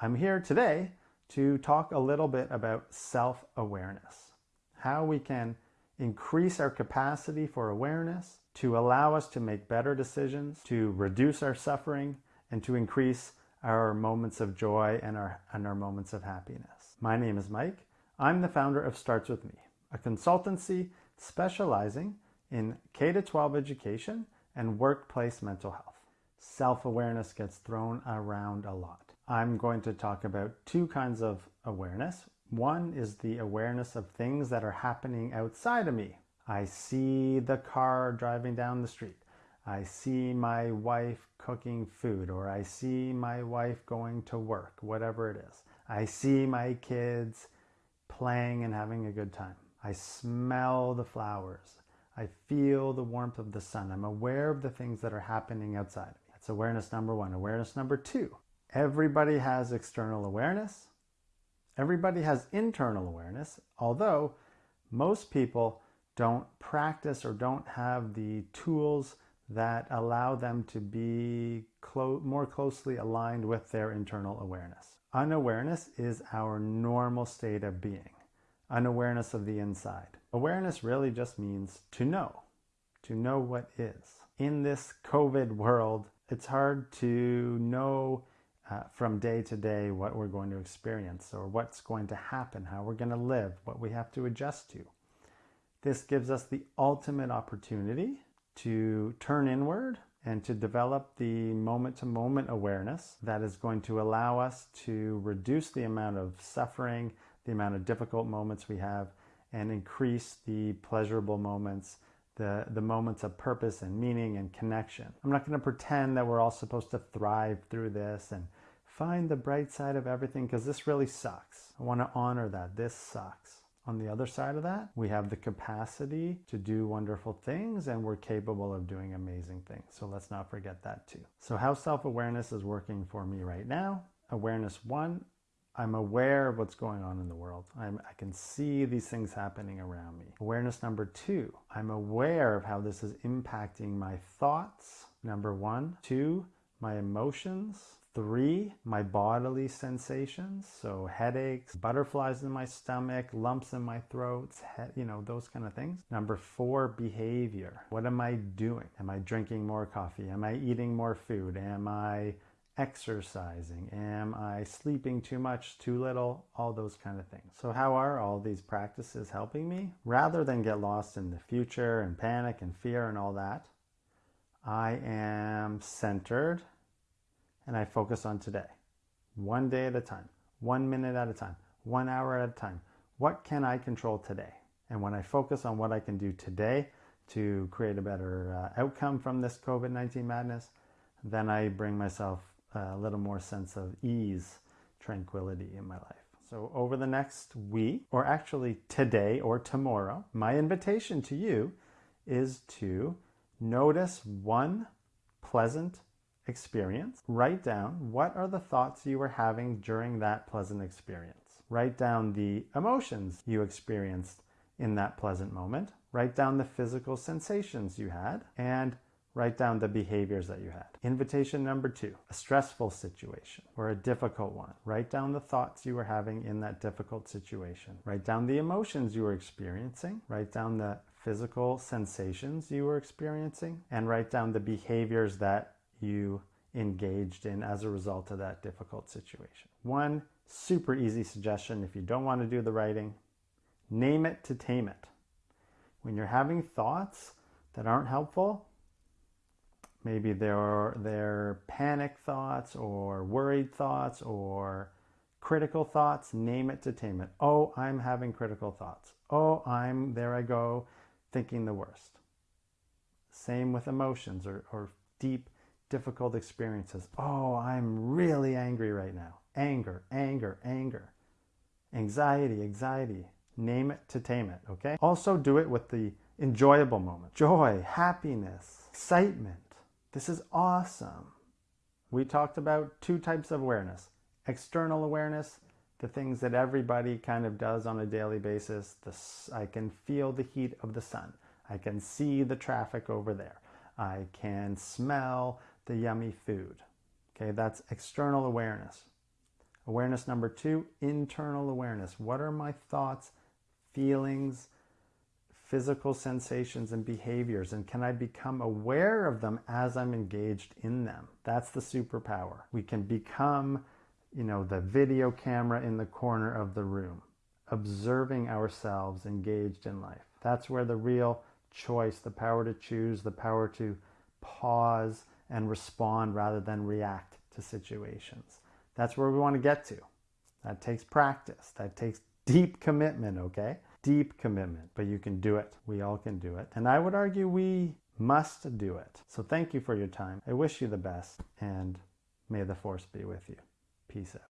I'm here today to talk a little bit about self-awareness, how we can increase our capacity for awareness to allow us to make better decisions, to reduce our suffering, and to increase our moments of joy and our, and our moments of happiness. My name is Mike. I'm the founder of Starts With Me, a consultancy specializing in K-12 education and workplace mental health. Self-awareness gets thrown around a lot. I'm going to talk about two kinds of awareness. One is the awareness of things that are happening outside of me. I see the car driving down the street. I see my wife cooking food or I see my wife going to work, whatever it is. I see my kids playing and having a good time. I smell the flowers. I feel the warmth of the sun. I'm aware of the things that are happening outside of me. That's awareness number one. Awareness number two Everybody has external awareness. Everybody has internal awareness, although most people don't practice or don't have the tools that allow them to be clo more closely aligned with their internal awareness. Unawareness is our normal state of being, unawareness of the inside. Awareness really just means to know, to know what is. In this COVID world, it's hard to know uh, from day to day what we're going to experience or what's going to happen, how we're going to live, what we have to adjust to. This gives us the ultimate opportunity to turn inward and to develop the moment to moment awareness that is going to allow us to reduce the amount of suffering, the amount of difficult moments we have, and increase the pleasurable moments the, the moments of purpose and meaning and connection. I'm not going to pretend that we're all supposed to thrive through this and find the bright side of everything because this really sucks. I want to honor that. This sucks. On the other side of that, we have the capacity to do wonderful things and we're capable of doing amazing things. So let's not forget that too. So how self-awareness is working for me right now. Awareness one, I'm aware of what's going on in the world. I'm, i can see these things happening around me. Awareness number two, I'm aware of how this is impacting my thoughts. Number one. Two, my emotions. Three, my bodily sensations. So headaches, butterflies in my stomach, lumps in my throat, you know, those kind of things. Number four, behavior. What am I doing? Am I drinking more coffee? Am I eating more food? Am I exercising? Am I sleeping too much, too little? All those kind of things. So how are all these practices helping me? Rather than get lost in the future and panic and fear and all that, I am centered and I focus on today. One day at a time, one minute at a time, one hour at a time. What can I control today? And when I focus on what I can do today to create a better uh, outcome from this COVID-19 madness, then I bring myself a little more sense of ease, tranquility in my life. So over the next week, or actually today or tomorrow, my invitation to you is to notice one pleasant experience. Write down what are the thoughts you were having during that pleasant experience. Write down the emotions you experienced in that pleasant moment. Write down the physical sensations you had and write down the behaviors that you had. Invitation number two, a stressful situation or a difficult one. Write down the thoughts you were having in that difficult situation. Write down the emotions you were experiencing. Write down the physical sensations you were experiencing and write down the behaviors that you engaged in as a result of that difficult situation. One super easy suggestion if you don't want to do the writing, name it to tame it. When you're having thoughts that aren't helpful, Maybe they're, they're panic thoughts or worried thoughts or critical thoughts. Name it to tame it. Oh, I'm having critical thoughts. Oh, I'm, there I go, thinking the worst. Same with emotions or, or deep, difficult experiences. Oh, I'm really angry right now. Anger, anger, anger. Anxiety, anxiety. Name it to tame it, okay? Also do it with the enjoyable moment. Joy, happiness, excitement this is awesome. We talked about two types of awareness. External awareness, the things that everybody kind of does on a daily basis. This, I can feel the heat of the sun. I can see the traffic over there. I can smell the yummy food. Okay, that's external awareness. Awareness number two, internal awareness. What are my thoughts, feelings, physical sensations, and behaviors? And can I become aware of them as I'm engaged in them? That's the superpower. We can become, you know, the video camera in the corner of the room, observing ourselves engaged in life. That's where the real choice, the power to choose, the power to pause and respond rather than react to situations. That's where we want to get to. That takes practice. That takes deep commitment, okay? Deep commitment, but you can do it. We all can do it. And I would argue we must do it. So thank you for your time. I wish you the best and may the force be with you. Peace out.